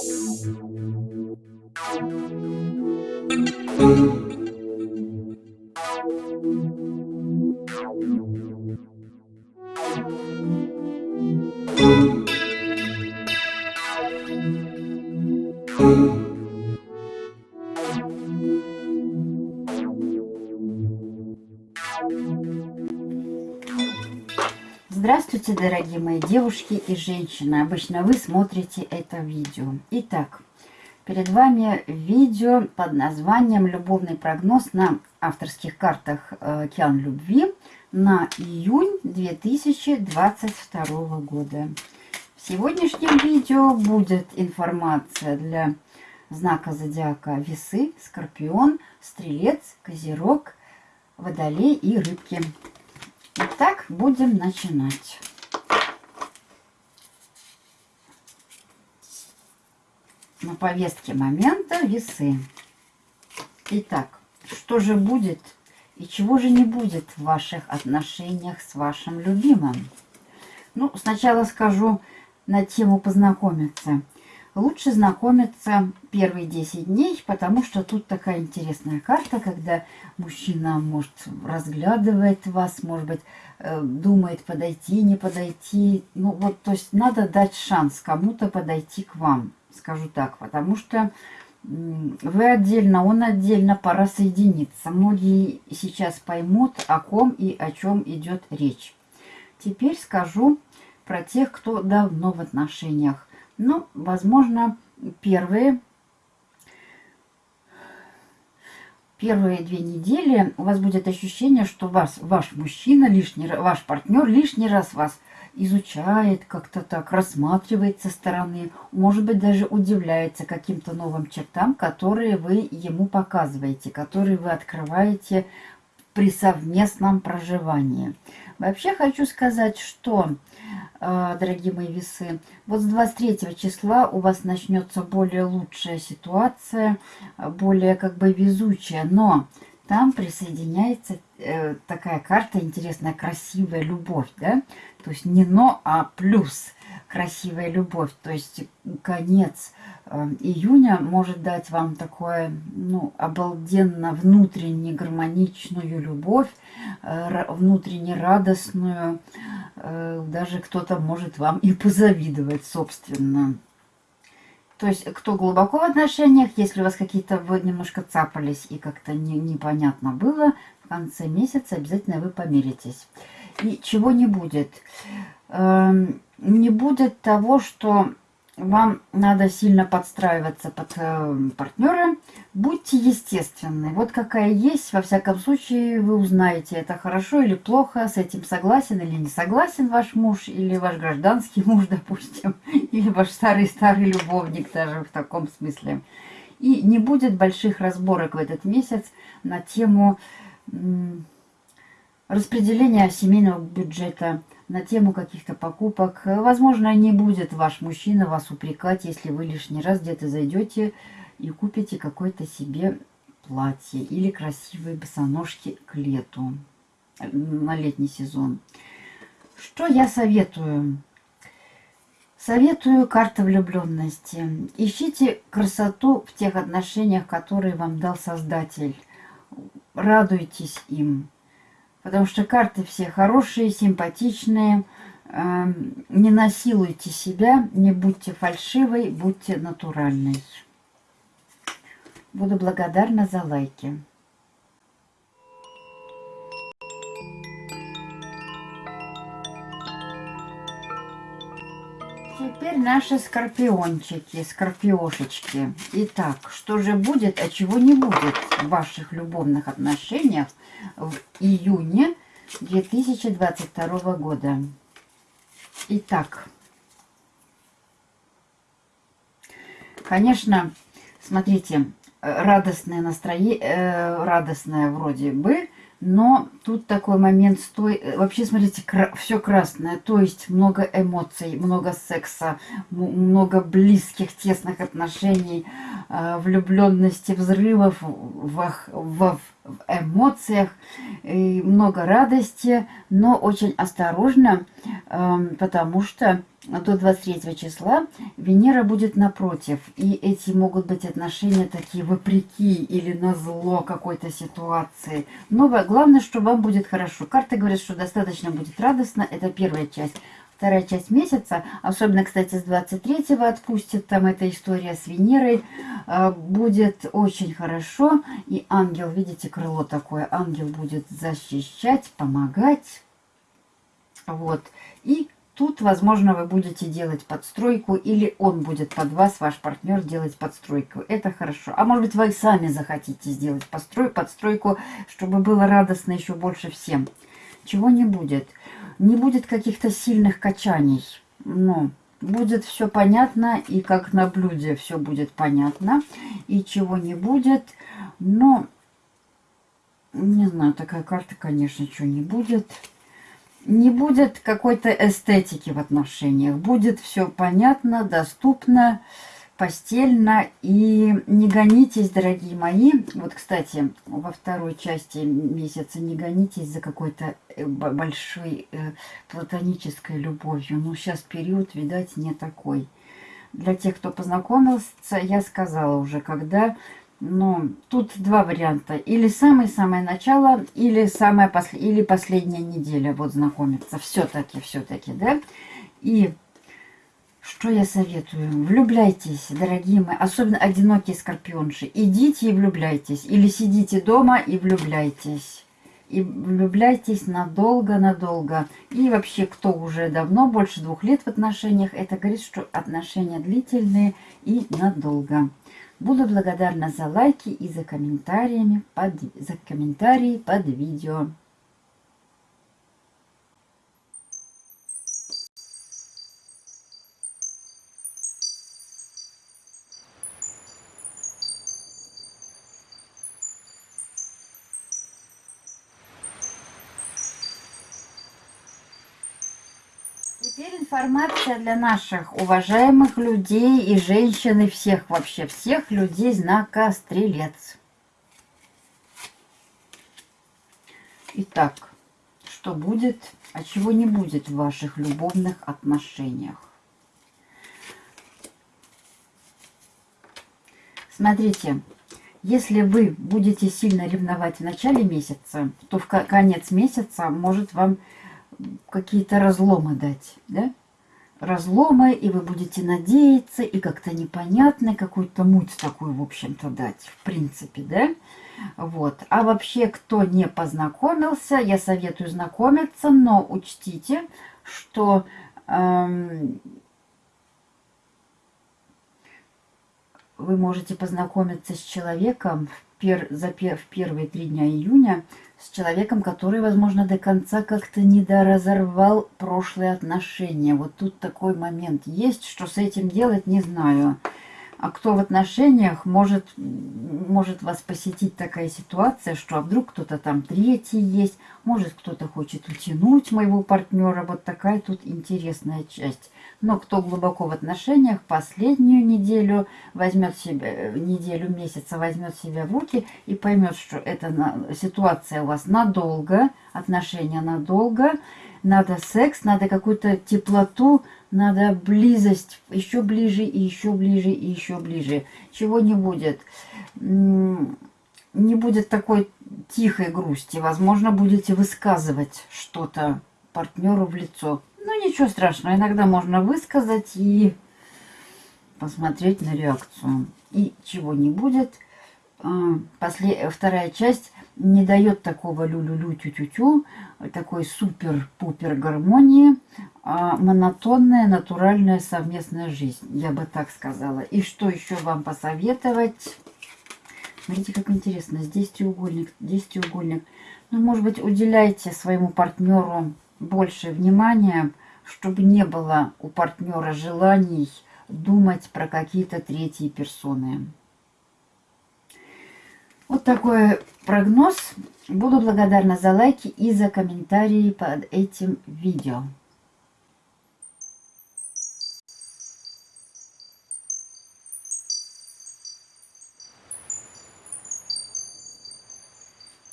Thank you. Здравствуйте, дорогие мои девушки и женщины. Обычно вы смотрите это видео. Итак, перед вами видео под названием «Любовный прогноз на авторских картах э, Океан Любви» на июнь 2022 года. В сегодняшнем видео будет информация для знака зодиака Весы, Скорпион, Стрелец, Козерог, Водолей и Рыбки. Итак, будем начинать. На повестке момента весы. Итак, что же будет и чего же не будет в ваших отношениях с вашим любимым? Ну, сначала скажу на тему познакомиться. Лучше знакомиться первые 10 дней, потому что тут такая интересная карта, когда мужчина может разглядывает вас, может быть, э, думает подойти, не подойти. Ну вот, то есть надо дать шанс кому-то подойти к вам, скажу так, потому что вы отдельно, он отдельно, пора соединиться. Многие сейчас поймут, о ком и о чем идет речь. Теперь скажу про тех, кто давно в отношениях. Ну, возможно, первые, первые две недели у вас будет ощущение, что вас, ваш мужчина, лишний, ваш партнер лишний раз вас изучает, как-то так рассматривает со стороны, может быть, даже удивляется каким-то новым чертам, которые вы ему показываете, которые вы открываете при совместном проживании. Вообще хочу сказать, что а, дорогие мои весы. Вот с 23 числа у вас начнется более лучшая ситуация, более как бы везучая, но там присоединяется э, такая карта интересная, красивая любовь, да? То есть не но, а плюс красивая любовь. То есть конец э, июня может дать вам такое, ну, обалденно внутренне гармоничную любовь, э, внутренне радостную. Э, даже кто-то может вам и позавидовать, собственно. То есть, кто глубоко в отношениях, если у вас какие-то вы немножко цапались и как-то не, непонятно было, в конце месяца обязательно вы помиритесь. И чего не будет? Эм, не будет того, что вам надо сильно подстраиваться под э, партнера. Будьте естественны. Вот какая есть, во всяком случае, вы узнаете, это хорошо или плохо, с этим согласен или не согласен ваш муж, или ваш гражданский муж, допустим, или ваш старый-старый любовник даже в таком смысле. И не будет больших разборок в этот месяц на тему распределения семейного бюджета, на тему каких-то покупок. Возможно, не будет ваш мужчина вас упрекать, если вы лишний раз где-то зайдете и купите какое-то себе платье или красивые босоножки к лету, на летний сезон. Что я советую? Советую карта влюбленности. Ищите красоту в тех отношениях, которые вам дал Создатель. Радуйтесь им. Потому что карты все хорошие, симпатичные. Эм, не насилуйте себя, не будьте фальшивой, будьте натуральной. Буду благодарна за лайки. Наши скорпиончики, скорпиошечки. Итак, что же будет, а чего не будет в ваших любовных отношениях в июне 2022 года? Итак, конечно, смотрите, радостное настроение, э, радостное вроде бы, но тут такой момент, стой, э, вообще, смотрите, кра все красное, то есть много эмоций, много секса, много близких, тесных отношений, э, влюбленности, взрывов, вах, вах, в эмоциях, и много радости, но очень осторожно, эм, потому что до 23 числа Венера будет напротив. И эти могут быть отношения такие вопреки или на зло какой-то ситуации. Но главное, что вам будет хорошо. Карта говорит, что достаточно будет радостно. Это первая часть вторая часть месяца, особенно, кстати, с 23-го отпустит, там эта история с Венерой, а, будет очень хорошо. И ангел, видите, крыло такое, ангел будет защищать, помогать. Вот. И тут, возможно, вы будете делать подстройку, или он будет под вас, ваш партнер, делать подстройку. Это хорошо. А может быть, вы сами захотите сделать построй, подстройку, чтобы было радостно еще больше всем. Чего не будет не будет каких-то сильных качаний. Ну, будет все понятно, и как на блюде все будет понятно, и чего не будет. Но, не знаю, такая карта, конечно, что не будет. Не будет какой-то эстетики в отношениях. Будет все понятно, доступно постельно. И не гонитесь, дорогие мои. Вот, кстати, во второй части месяца не гонитесь за какой-то э, большой э, платонической любовью. Ну, сейчас период, видать, не такой. Для тех, кто познакомился, я сказала уже, когда... Ну, тут два варианта. Или самое-самое начало, или самая пос... или последняя неделя вот знакомиться. Все-таки, все-таки, да? И что я советую? Влюбляйтесь, дорогие мои, особенно одинокие скорпионши. Идите и влюбляйтесь. Или сидите дома и влюбляйтесь. И влюбляйтесь надолго-надолго. И вообще, кто уже давно, больше двух лет в отношениях, это говорит, что отношения длительные и надолго. Буду благодарна за лайки и за, комментариями под, за комментарии под видео. Информация для наших уважаемых людей и женщин, и всех вообще, всех людей знака Стрелец. Итак, что будет, а чего не будет в ваших любовных отношениях? Смотрите, если вы будете сильно ревновать в начале месяца, то в конец месяца может вам какие-то разломы дать, да? Разломы, и вы будете надеяться, и как-то непонятно, какую-то муть такую, в общем-то, дать, в принципе, да? Вот. А вообще, кто не познакомился, я советую знакомиться, но учтите, что эм, вы можете познакомиться с человеком в, пер, за, в первые три дня июня, с человеком, который, возможно, до конца как-то недоразорвал прошлые отношения. Вот тут такой момент есть, что с этим делать, не знаю. А кто в отношениях, может, может вас посетить такая ситуация, что а вдруг кто-то там третий есть, может кто-то хочет утянуть моего партнера. Вот такая тут интересная часть. Но кто глубоко в отношениях, последнюю неделю возьмет себя, неделю месяца возьмет себя в руки и поймет, что эта ситуация у вас надолго, отношения надолго, надо секс, надо какую-то теплоту, надо близость, еще ближе и еще ближе и еще ближе. Чего не будет? Не будет такой тихой грусти. Возможно, будете высказывать что-то партнеру в лицо. Ну, ничего страшного. Иногда можно высказать и посмотреть на реакцию. И чего не будет. А, после... Вторая часть не дает такого лю-лю-лю, тю-тю-тю, такой супер-пупер гармонии, а монотонная, натуральная совместная жизнь, я бы так сказала. И что еще вам посоветовать? Смотрите, как интересно. Здесь треугольник, здесь треугольник. Ну, может быть, уделяйте своему партнеру больше внимания, чтобы не было у партнера желаний думать про какие-то третьи персоны. Вот такой прогноз. Буду благодарна за лайки и за комментарии под этим видео.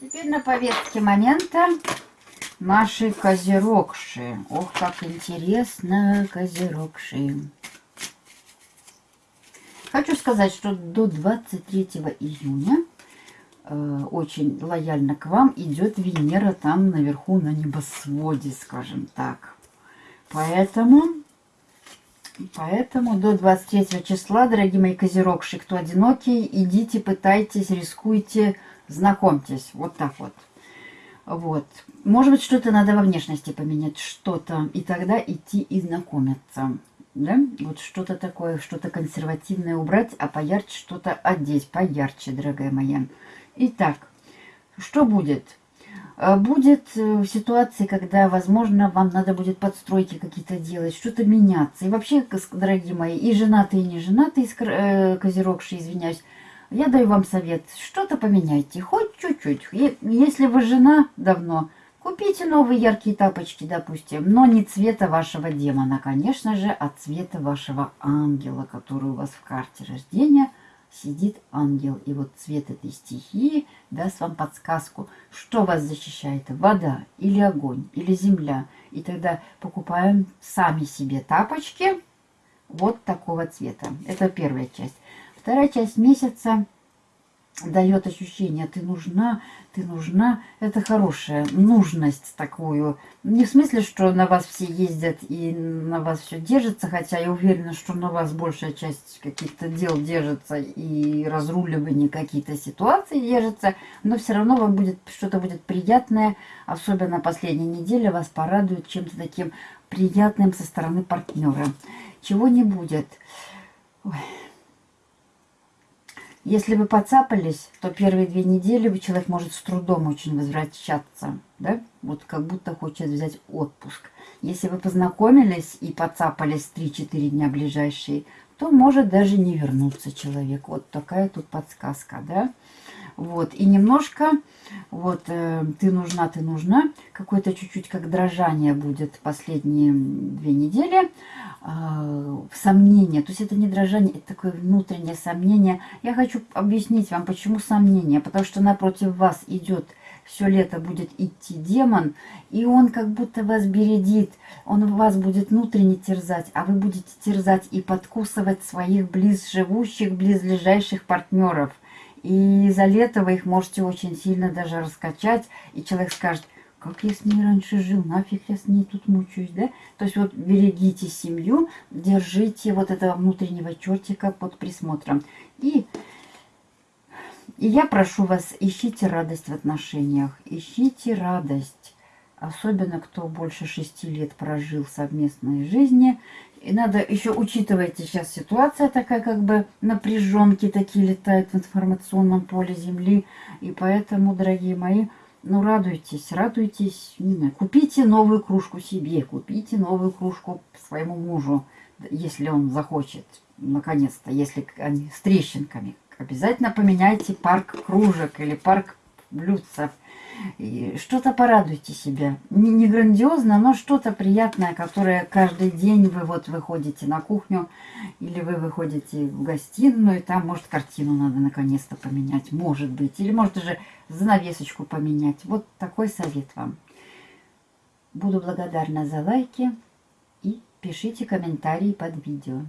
Теперь на повестке момента наши козерогши. Ох, как интересно, козерогши. Хочу сказать, что до 23 июня очень лояльно к вам идет Венера там наверху на небосводе, скажем так. Поэтому, поэтому до 23 числа, дорогие мои козерогши, кто одинокий, идите, пытайтесь, рискуйте, знакомьтесь. Вот так вот. Вот. Может быть, что-то надо во внешности поменять, что-то, и тогда идти и знакомиться. Да? Вот что-то такое, что-то консервативное убрать, а поярче что-то одеть, поярче, дорогая моя. Итак, что будет? Э, будет э, ситуации, когда, возможно, вам надо будет подстройки какие-то делать, что-то меняться. И вообще, дорогие мои, и женатые, и не женатые, э, козерогшие, извиняюсь, я даю вам совет, что-то поменяйте, хоть чуть-чуть. Если вы жена давно, купите новые яркие тапочки, допустим, но не цвета вашего демона, конечно же, а цвета вашего ангела, который у вас в карте рождения сидит ангел. И вот цвет этой стихии даст вам подсказку, что вас защищает, вода или огонь, или земля. И тогда покупаем сами себе тапочки вот такого цвета. Это первая часть. Вторая часть месяца дает ощущение, ты нужна, ты нужна. Это хорошая нужность такую. Не в смысле, что на вас все ездят и на вас все держится, хотя я уверена, что на вас большая часть каких-то дел держится и разруливание какие-то ситуации держится, но все равно вам будет что-то будет приятное, особенно последняя неделя вас порадует чем-то таким приятным со стороны партнера. Чего не будет. Ой. Если вы поцапались, то первые две недели человек может с трудом очень возвращаться, да? Вот как будто хочет взять отпуск. Если вы познакомились и поцапались 3-4 дня ближайшие, то может даже не вернуться человек. Вот такая тут подсказка, да? Вот, и немножко, вот, э, ты нужна, ты нужна, какое-то чуть-чуть как дрожание будет последние две недели, сомнение, то есть это не дрожание, это такое внутреннее сомнение. Я хочу объяснить вам, почему сомнение, потому что напротив вас идет все лето будет идти демон, и он как будто вас бередит, он вас будет внутренне терзать, а вы будете терзать и подкусывать своих близ живущих, близлежащих партнеров – и за лето вы их можете очень сильно даже раскачать. И человек скажет, как я с ней раньше жил, нафиг я с ней тут мучаюсь, да? То есть вот берегите семью, держите вот этого внутреннего чертика под присмотром. И, и я прошу вас, ищите радость в отношениях, ищите радость. Особенно, кто больше шести лет прожил совместной жизни, и надо еще, учитывайте, сейчас ситуация такая, как бы напряженки такие летают в информационном поле Земли. И поэтому, дорогие мои, ну радуйтесь, радуйтесь. Не знаю, купите новую кружку себе, купите новую кружку своему мужу, если он захочет, наконец-то, если они с трещинками. Обязательно поменяйте парк кружек или парк блюдцев что-то порадуйте себя. Не, не грандиозно, но что-то приятное, которое каждый день вы вот выходите на кухню или вы выходите в гостиную, и там, может, картину надо наконец-то поменять, может быть. Или, может, даже занавесочку поменять. Вот такой совет вам. Буду благодарна за лайки и пишите комментарии под видео.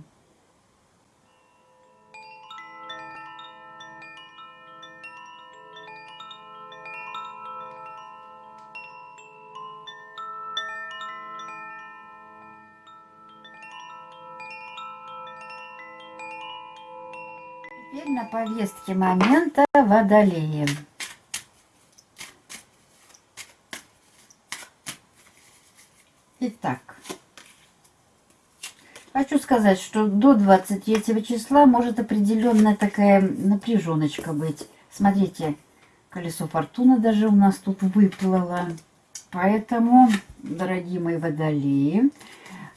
Повестке момента водолеи. Итак, хочу сказать, что до 23 числа может определенная такая напряженочка быть. Смотрите, колесо фортуны даже у нас тут выплыло. Поэтому, дорогие мои водолеи,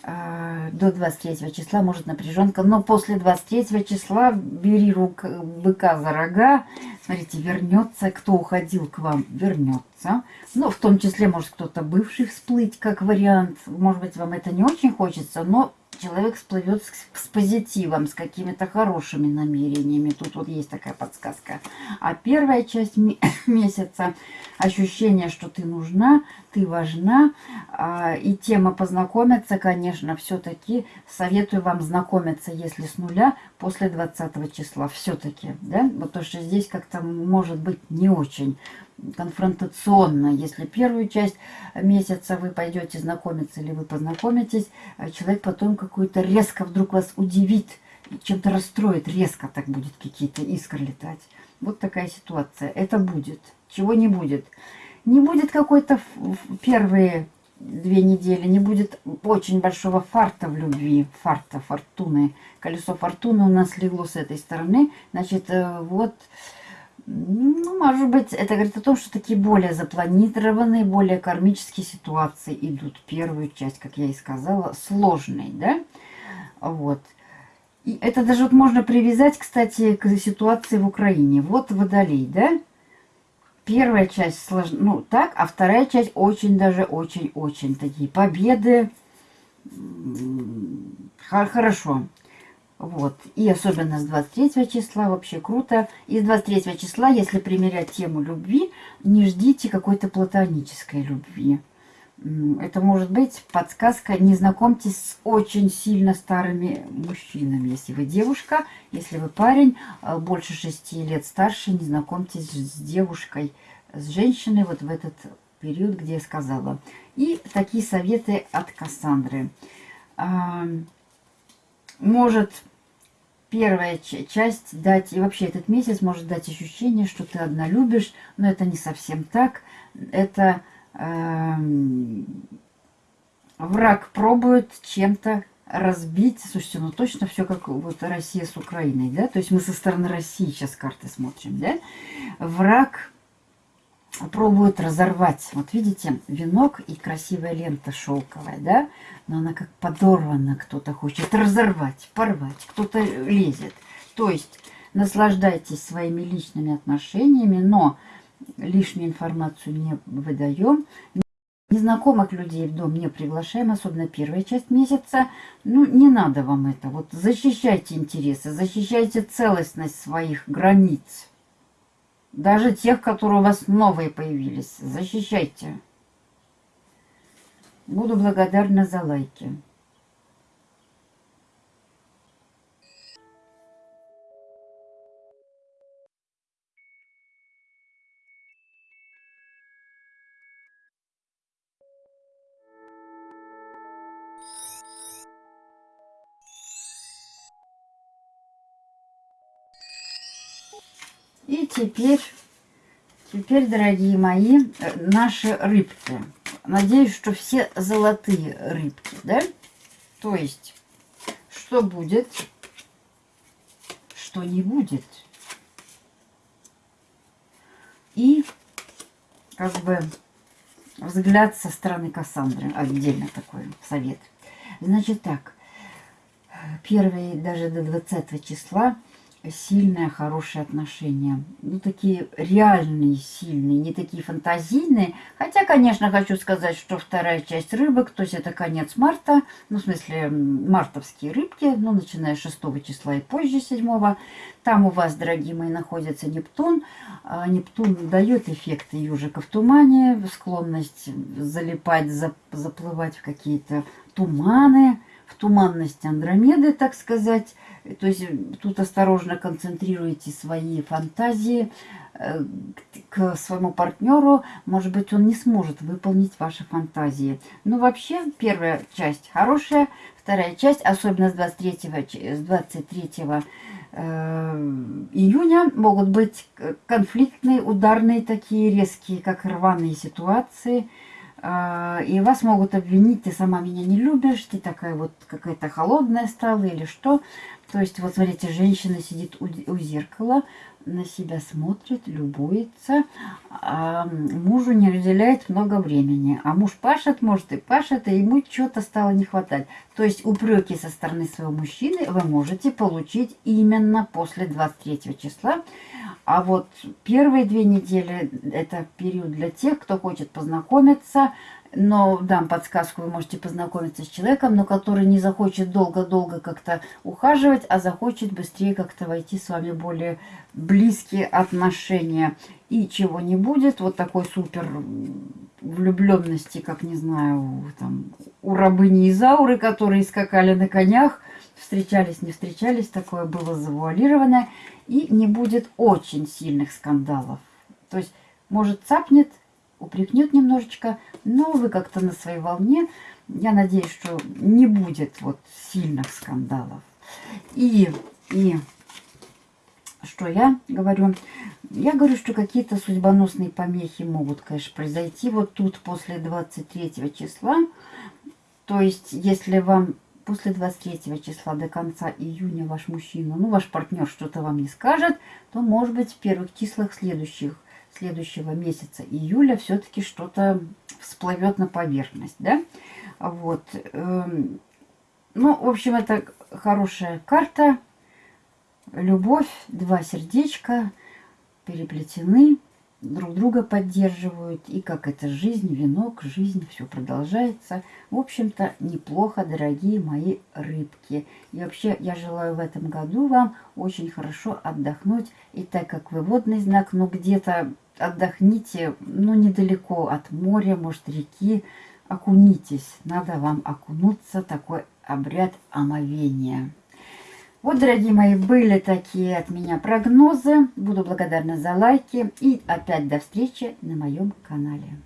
до 23 числа может напряженка, но после 23 числа бери рук быка за рога, смотрите, вернется, кто уходил к вам, вернется, ну, в том числе, может, кто-то бывший всплыть, как вариант, может быть, вам это не очень хочется, но человек всплывет с, с позитивом, с какими-то хорошими намерениями. Тут вот есть такая подсказка. А первая часть месяца ощущение, что ты нужна, ты важна. А, и тема познакомиться, конечно, все-таки советую вам знакомиться, если с нуля, после 20 числа. Все-таки, да? То, что здесь как-то может быть не очень конфронтационно. Если первую часть месяца вы пойдете знакомиться или вы познакомитесь, а человек потом какой-то резко вдруг вас удивит, чем-то расстроит, резко так будет какие-то искры летать. Вот такая ситуация. Это будет. Чего не будет? Не будет какой-то первые две недели, не будет очень большого фарта в любви, фарта, фортуны. Колесо фортуны у нас легло с этой стороны. Значит, э, вот ну, может быть, это говорит о том, что такие более запланированные, более кармические ситуации идут. Первую часть, как я и сказала, сложной, да? Вот. И это даже вот можно привязать, кстати, к ситуации в Украине. Вот Водолей, да? Первая часть сложна, ну так, а вторая часть очень даже очень-очень такие победы. Хорошо. Вот. И особенно с 23 числа вообще круто. И с 23 числа, если примерять тему любви, не ждите какой-то платонической любви. Это может быть подсказка, не знакомьтесь с очень сильно старыми мужчинами. Если вы девушка, если вы парень, э, больше 6 лет старше, не знакомьтесь с девушкой, с женщиной вот в этот период, где я сказала. И такие советы от Кассандры. Может первая часть дать, и вообще этот месяц может дать ощущение, что ты одна любишь, но это не совсем так. Это э, враг пробует чем-то разбить. Слушайте, ну точно все как вот Россия с Украиной, да? То есть мы со стороны России сейчас карты смотрим, да? Враг пробует разорвать. Вот видите, венок и красивая лента шелковая, да? Но она как подорвана, кто-то хочет разорвать, порвать, кто-то лезет. То есть наслаждайтесь своими личными отношениями, но лишнюю информацию не выдаем. Незнакомых людей в дом не приглашаем, особенно первая часть месяца. Ну, не надо вам это. Вот защищайте интересы, защищайте целостность своих границ. Даже тех, которые у вас новые появились. Защищайте. Буду благодарна за лайки. И теперь, теперь, дорогие мои, э, наши рыбки. Надеюсь, что все золотые рыбки, да? То есть, что будет, что не будет. И, как бы, взгляд со стороны Кассандры. Отдельно такой совет. Значит так, первые даже до 20 числа сильное, хорошие отношения. Ну, такие реальные, сильные, не такие фантазийные. Хотя, конечно, хочу сказать, что вторая часть рыбок, то есть это конец марта, ну, в смысле, мартовские рыбки, ну, начиная с 6 числа и позже 7 Там у вас, дорогие мои, находится Нептун. А Нептун дает эффекты ежика в тумане, склонность залипать, заплывать в какие-то туманы, в туманность Андромеды, так сказать. То есть тут осторожно концентрируйте свои фантазии э, к своему партнеру. Может быть, он не сможет выполнить ваши фантазии. Но вообще, первая часть хорошая, вторая часть, особенно с 23, с 23 э, июня, могут быть конфликтные, ударные такие, резкие, как рваные ситуации – и вас могут обвинить, ты сама меня не любишь, ты такая вот какая-то холодная стала или что. То есть, вот смотрите, женщина сидит у, у зеркала, на себя смотрит, любуется, а мужу не разделяет много времени. А муж пашет, может и пашет, и ему что-то стало не хватать. То есть упреки со стороны своего мужчины вы можете получить именно после 23 числа. А вот первые две недели это период для тех, кто хочет познакомиться, но дам подсказку, вы можете познакомиться с человеком, но который не захочет долго-долго как-то ухаживать, а захочет быстрее как-то войти с вами более близкие отношения. И чего не будет, вот такой супер влюбленности, как, не знаю, там, у рабыни Изауры, которые скакали на конях, встречались, не встречались, такое было завуалированное. И не будет очень сильных скандалов. То есть, может, цапнет, упрекнет немножечко, но вы как-то на своей волне. Я надеюсь, что не будет вот сильных скандалов. И, и что я говорю? Я говорю, что какие-то судьбоносные помехи могут, конечно, произойти вот тут после 23 числа. То есть, если вам после 23 числа до конца июня ваш мужчина, ну, ваш партнер что-то вам не скажет, то, может быть, в первых числах следующих следующего месяца июля все-таки что-то всплывет на поверхность, да? Вот. Эм, ну, в общем, это хорошая карта. Любовь, два сердечка переплетены друг друга поддерживают. И как это жизнь, венок, жизнь, все продолжается. В общем-то, неплохо, дорогие мои рыбки. И вообще, я желаю в этом году вам очень хорошо отдохнуть. И так как вы водный знак, ну где-то отдохните, ну недалеко от моря, может реки, окунитесь. Надо вам окунуться, такой обряд омовения. Вот, дорогие мои, были такие от меня прогнозы. Буду благодарна за лайки. И опять до встречи на моем канале.